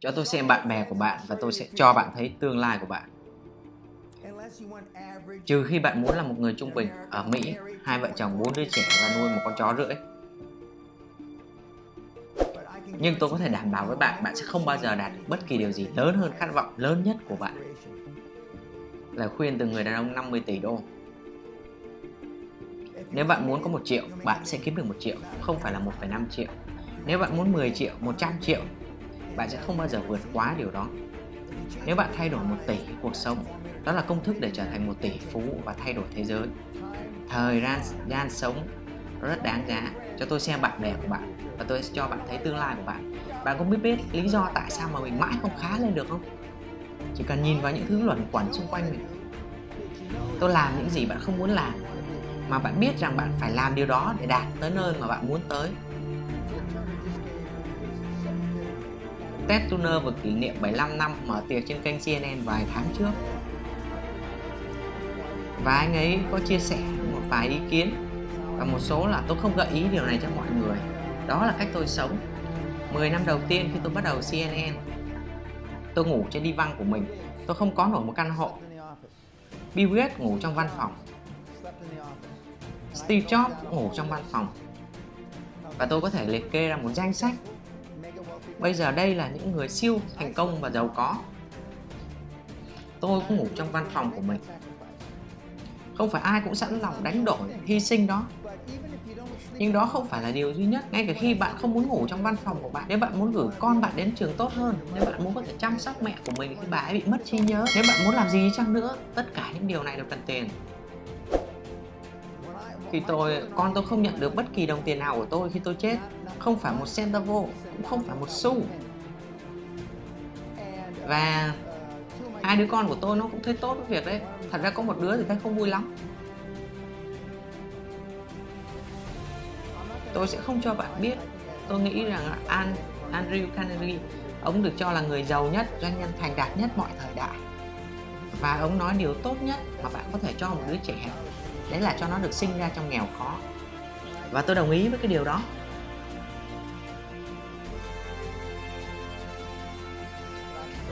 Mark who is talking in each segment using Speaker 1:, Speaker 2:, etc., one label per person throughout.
Speaker 1: Cho tôi xem bạn bè của bạn và tôi sẽ cho bạn thấy tương lai của bạn. Trừ khi bạn muốn là một người trung bình ở Mỹ, hai vợ chồng bốn đứa trẻ và nuôi một con chó rưỡi. Nhưng tôi có thể đảm bảo với bạn, bạn sẽ không bao giờ đạt được bất kỳ điều gì lớn hơn khát vọng lớn nhất của bạn. Lời khuyên từ người đàn ông 50 tỷ đô. Nếu bạn muốn có một triệu, bạn sẽ kiếm được một triệu, không phải là 1,5 triệu. Nếu bạn muốn 10 triệu, 100 triệu, bạn sẽ không bao giờ vượt quá điều đó. Nếu bạn thay đổi một tỷ cuộc sống, đó là công thức để trở thành một tỷ phú và thay đổi thế giới. Thời gian, gian sống rất đáng giá. Cho tôi xem bạn bè của bạn và tôi sẽ cho bạn thấy tương lai của bạn. Bạn có biết biết lý do tại sao mà mình mãi không khá lên được không? Chỉ cần nhìn vào những thứ luẩn quẩn xung quanh mình. Tôi làm những gì bạn không muốn làm mà bạn biết rằng bạn phải làm điều đó để đạt tới nơi mà bạn muốn tới tết tuner vừa kỷ niệm 75 năm mở tiệc trên kênh CNN vài tháng trước. Và anh ấy có chia sẻ một vài ý kiến và một số là tôi không gợi ý điều này cho mọi người. Đó là cách tôi sống. 10 năm đầu tiên khi tôi bắt đầu CNN tôi ngủ trên đi văn của mình. Tôi không có nổi một căn hộ. Bill Gates ngủ trong văn phòng. Steve Jobs ngủ trong văn phòng. Và tôi có thể liệt kê ra một danh sách bây giờ đây là những người siêu thành công và giàu có. Tôi cũng ngủ trong văn phòng của mình. Không phải ai cũng sẵn lòng đánh đổi, hy sinh đó. Nhưng đó không phải là điều duy nhất. Ngay cả khi bạn không muốn ngủ trong văn phòng của bạn, nếu bạn muốn gửi con bạn đến trường tốt hơn, nếu bạn muốn có thể chăm sóc mẹ của mình khi bà ấy bị mất trí nhớ, nếu bạn muốn làm gì chăng nữa, tất cả những điều này đều cần tiền khi tôi con tôi không nhận được bất kỳ đồng tiền nào của tôi khi tôi chết. Không phải một centavo cũng không phải một xu. Và hai đứa con của tôi nó cũng thấy tốt với việc đấy. Thật ra có một đứa thì thấy không vui lắm. Tôi sẽ không cho bạn biết. Tôi nghĩ rằng An, Andrew Carnegie ông được cho là người giàu nhất doanh nhân thành đạt nhất mọi thời đại. Và ông nói điều tốt nhất mà bạn có thể cho một đứa trẻ đấy là cho nó được sinh ra trong nghèo khó. Và tôi đồng ý với cái điều đó.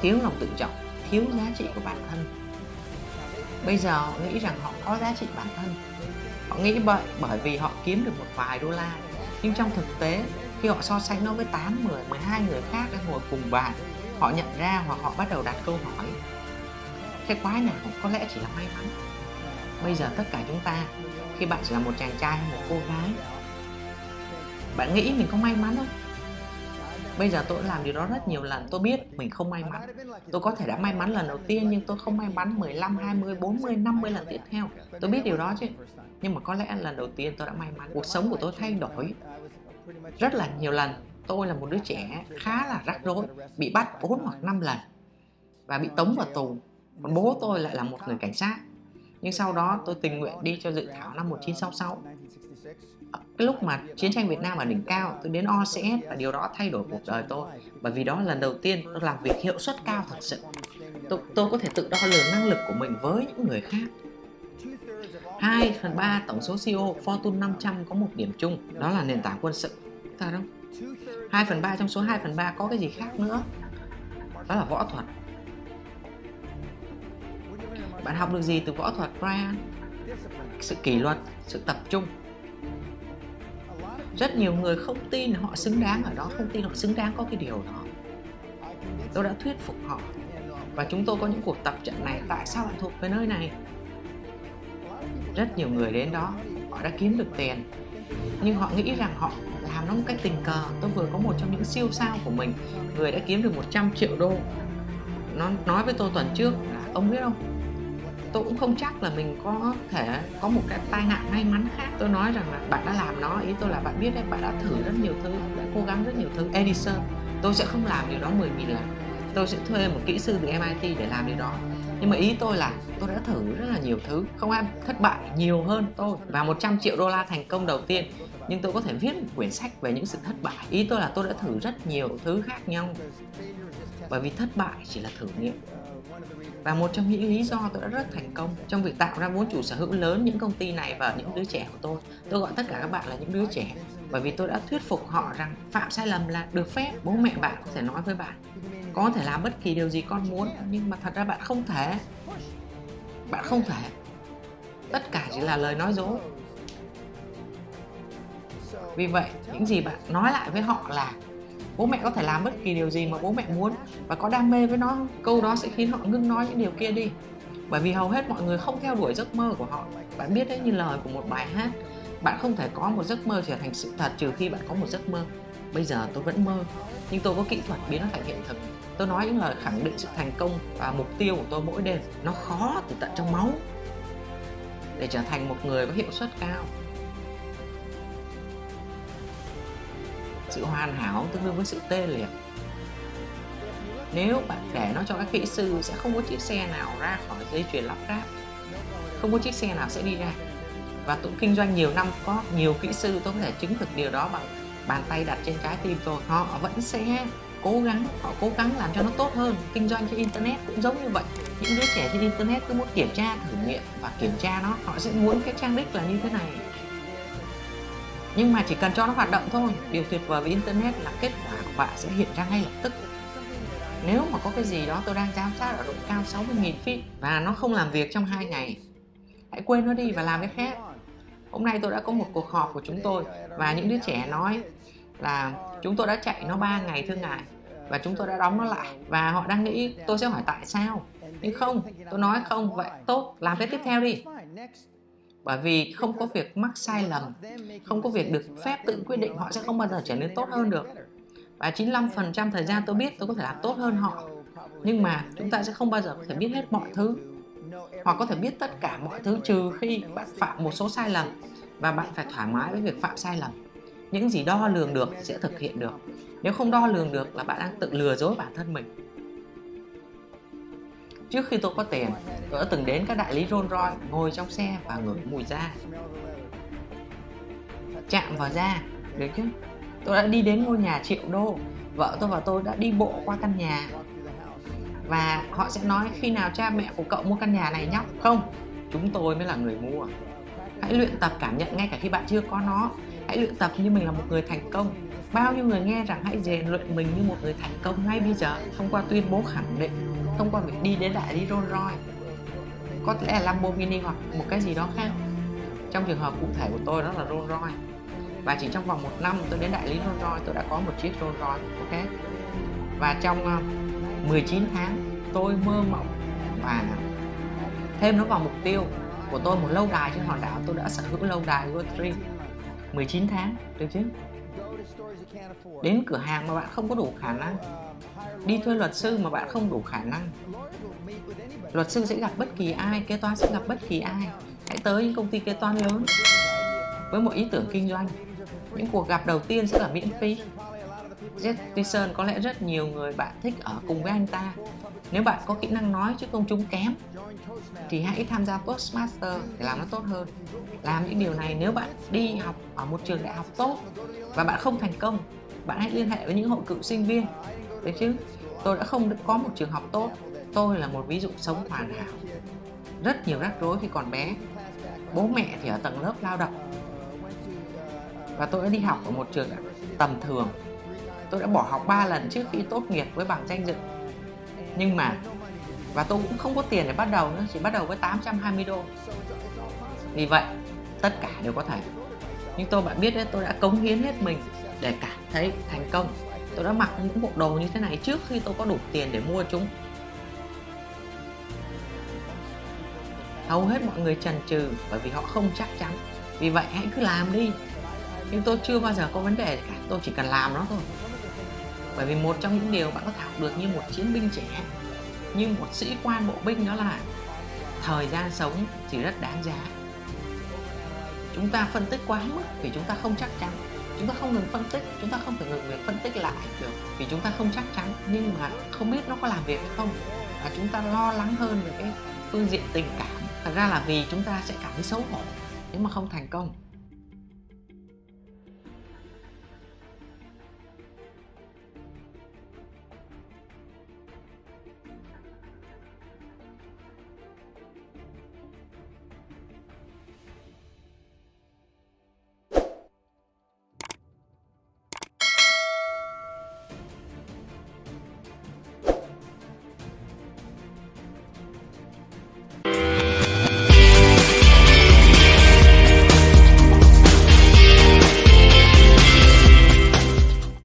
Speaker 1: Thiếu lòng tự trọng thiếu giá trị của bản thân. Bây giờ họ nghĩ rằng họ có giá trị bản thân. Họ nghĩ vậy bởi vì họ kiếm được một vài đô la. Nhưng trong thực tế khi họ so sánh nó với 8, 10, 12 người khác đang ngồi cùng bàn họ nhận ra hoặc họ bắt đầu đặt câu hỏi cái quái nào có lẽ chỉ là may mắn? Bây giờ tất cả chúng ta, khi bạn chỉ là một chàng trai hay một cô gái, bạn nghĩ mình có may mắn không? Bây giờ tôi đã làm điều đó rất nhiều lần, tôi biết mình không may mắn. Tôi có thể đã may mắn lần đầu tiên, nhưng tôi không may mắn 15 20 40 50 lần tiếp theo. Tôi biết điều đó chứ. Nhưng mà có lẽ lần đầu tiên tôi đã may mắn. Cuộc sống của tôi thay đổi rất là nhiều lần. Tôi là một đứa trẻ khá là rắc rối, bị bắt 4 hoặc 5 lần và bị tống vào tù. Còn bố tôi lại là một người cảnh sát nhưng sau đó tôi tình nguyện đi cho dự thảo năm 1966 ờ, cái lúc mà chiến tranh Việt Nam ở đỉnh cao tôi đến OCS và điều đó thay đổi cuộc đời tôi. Bởi vì đó là lần đầu tiên tôi làm việc hiệu suất cao thật sự. Tôi, tôi có thể tự đo lường năng lực của mình với những người khác. 2 phần 3 tổng số CEO Fortune 500 có một điểm chung đó là nền tảng quân sự. Thật không 2 phần 3 trong số 2 phần 3 có cái gì khác nữa? Đó là võ thuật bạn học được gì từ võ thuật Brian? Sự kỷ luật, sự tập trung. Rất nhiều người không tin họ xứng đáng ở đó Không tin họ xứng đáng có cái điều đó. Tôi đã thuyết phục họ. Và chúng tôi có những cuộc tập trận này. Tại sao bạn thuộc về nơi này? Rất nhiều người đến đó Họ đã kiếm được tiền. Nhưng họ nghĩ rằng họ làm nó một cách tình cờ. Tôi vừa có một trong những siêu sao của mình. Người đã kiếm được 100 triệu đô. Nó nói với tôi tuần trước là Ông biết không? Tôi cũng không chắc là mình có thể có một cái tai nạn may mắn khác. Tôi nói rằng là bạn đã làm nó, ý tôi là bạn biết đấy, bạn đã thử rất nhiều thứ đã cố gắng rất nhiều thứ. Edison, tôi sẽ không làm điều đó 10.000 lần. Tôi sẽ thuê một kỹ sư từ MIT để làm điều đó. Nhưng mà ý tôi là tôi đã thử rất là nhiều thứ. Không ai thất bại nhiều hơn tôi. Và 100 triệu đô la thành công đầu tiên. Nhưng tôi có thể viết một quyển sách về những sự thất bại. Ý tôi là tôi đã thử rất nhiều thứ khác nhau. Bởi vì thất bại chỉ là thử nghiệm và một trong những lý do tôi đã rất thành công trong việc tạo ra vốn chủ sở hữu lớn những công ty này và những đứa trẻ của tôi. Tôi gọi tất cả các bạn là những đứa trẻ bởi vì tôi đã thuyết phục họ rằng phạm sai lầm là được phép bố mẹ bạn có thể nói với bạn có thể làm bất kỳ điều gì con muốn nhưng mà thật ra bạn không thể. Bạn không thể. Tất cả chỉ là lời nói dối. Vì vậy những gì bạn nói lại với họ là bố mẹ có thể làm bất kỳ điều gì mà bố mẹ muốn và có đam mê với nó câu đó sẽ khiến họ ngưng nói những điều kia đi. Bởi vì hầu hết mọi người không theo đuổi giấc mơ của họ. Bạn biết đấy, như lời của một bài hát, bạn không thể có một giấc mơ trở thành sự thật trừ khi bạn có một giấc mơ. Bây giờ tôi vẫn mơ, nhưng tôi có kỹ thuật biến nó thành hiện thực. Tôi nói những lời khẳng định sự thành công và mục tiêu của tôi mỗi đêm. Nó khó từ tận trong máu. Để trở thành một người có hiệu suất cao. Sự hoàn hảo tương đương với sự tê liệt nếu bạn để nó cho các kỹ sư sẽ không có chiếc xe nào ra khỏi dây chuyền lắp ráp, không có chiếc xe nào sẽ đi ra. Và tôi kinh doanh nhiều năm có nhiều kỹ sư tôi có thể chứng thực điều đó bằng bàn tay đặt trên trái tim tôi họ vẫn sẽ cố gắng, họ cố gắng làm cho nó tốt hơn. Kinh doanh trên internet cũng giống như vậy. Những đứa trẻ trên internet cứ muốn kiểm tra, thử nghiệm và kiểm tra nó. Họ sẽ muốn cái trang đích là như thế này. Nhưng mà chỉ cần cho nó hoạt động thôi. Điều tuyệt vời với internet là kết quả của bạn sẽ hiện ra ngay lập tức nếu mà có cái gì đó tôi đang giám sát ở độ cao 60.000 feet và nó không làm việc trong hai ngày, hãy quên nó đi và làm cái khác. Hôm nay tôi đã có một cuộc họp của chúng tôi và những đứa trẻ nói là chúng tôi đã chạy nó 3 ngày thưa ngài và chúng tôi đã đóng nó lại. Và họ đang nghĩ tôi sẽ hỏi tại sao. Nhưng không, tôi nói không, vậy tốt, làm cái tiếp theo đi. Bởi vì không có việc mắc sai lầm, không có việc được phép tự quyết định, họ sẽ không bao giờ trở nên tốt hơn được và 95% thời gian tôi biết tôi có thể làm tốt hơn họ. Nhưng mà chúng ta sẽ không bao giờ có thể biết hết mọi thứ. Hoặc có thể biết tất cả mọi thứ trừ khi bạn phạm một số sai lầm và bạn phải thoải mái với việc phạm sai lầm. Những gì đo lường được sẽ thực hiện được. Nếu không đo lường được là bạn đang tự lừa dối bản thân mình. Trước khi tôi có tiền, tôi đã từng đến các đại lý Rolls Royce ngồi trong xe và ngửi mùi da. Chạm vào da, được chứ? Tôi đã đi đến ngôi nhà triệu đô. Vợ tôi và tôi đã đi bộ qua căn nhà. Và họ sẽ nói khi nào cha mẹ của cậu mua căn nhà này nhóc không, chúng tôi mới là người mua. Hãy luyện tập cảm nhận ngay cả khi bạn chưa có nó. Hãy luyện tập như mình là một người thành công. Bao nhiêu người nghe rằng hãy rèn luyện mình như một người thành công ngay bây giờ? Thông qua tuyên bố khẳng định, thông qua việc đi đến đại lý Rolls Royce. Có lẽ là Lamborghini hoặc một cái gì đó khác. Trong trường hợp cụ thể của tôi đó là Rolls Royce và chỉ trong vòng một năm tôi đến đại lý Rolls Royce, tôi đã có một chiếc Rolls Royce, ok? Và trong ờ, 19 tháng, tôi mơ mộng và thêm nó vào mục tiêu của tôi một lâu đài trên hòn đảo. Tôi đã sở hữu lâu đài World 3 19 tháng, được chứ? Đến cửa hàng mà bạn không có đủ khả năng. Đi thuê luật sư mà bạn không đủ khả năng. Luật sư sẽ gặp bất kỳ ai, kế toán sẽ gặp bất kỳ ai. Hãy tới những công ty kế toán lớn với một ý tưởng kinh doanh những cuộc gặp đầu tiên sẽ là miễn phí. Jeff Tyson có lẽ rất nhiều người bạn thích ở cùng với anh ta. Nếu bạn có kỹ năng nói chứ công chúng kém, thì hãy tham gia Postmaster để làm nó tốt hơn. Làm những điều này nếu bạn đi học ở một trường đại học tốt và bạn không thành công, bạn hãy liên hệ với những hội cựu sinh viên. Đấy chứ? Tôi đã không có một trường học tốt. Tôi là một ví dụ sống hoàn hảo. Rất nhiều rắc rối khi còn bé. Bố mẹ thì ở tầng lớp lao động và tôi đã đi học ở một trường tầm thường. Tôi đã bỏ học 3 lần trước khi tốt nghiệp với bằng danh dự. Nhưng mà, và tôi cũng không có tiền để bắt đầu nữa, chỉ bắt đầu với 820 đô. Vì vậy, tất cả đều có thể. Nhưng tôi bạn biết đấy, tôi đã cống hiến hết mình để cảm thấy thành công. Tôi đã mặc những bộ đồ như thế này trước khi tôi có đủ tiền để mua chúng. Hầu hết mọi người trần trừ bởi vì họ không chắc chắn. Vì vậy hãy cứ làm đi nhưng tôi chưa bao giờ có vấn đề cả. Tôi chỉ cần làm nó thôi. Bởi vì một trong những điều bạn có thể học được như một chiến binh trẻ, như một sĩ quan bộ binh đó là thời gian sống thì rất đáng giá. Chúng ta phân tích quá mức vì chúng ta không chắc chắn. Chúng ta không ngừng phân tích, chúng ta không thể ngừng việc phân tích lại được vì chúng ta không chắc chắn. Nhưng mà không biết nó có làm việc hay không. Và chúng ta lo lắng hơn về cái phương diện tình cảm. Thật ra là vì chúng ta sẽ cảm thấy xấu hổ nếu mà không thành công.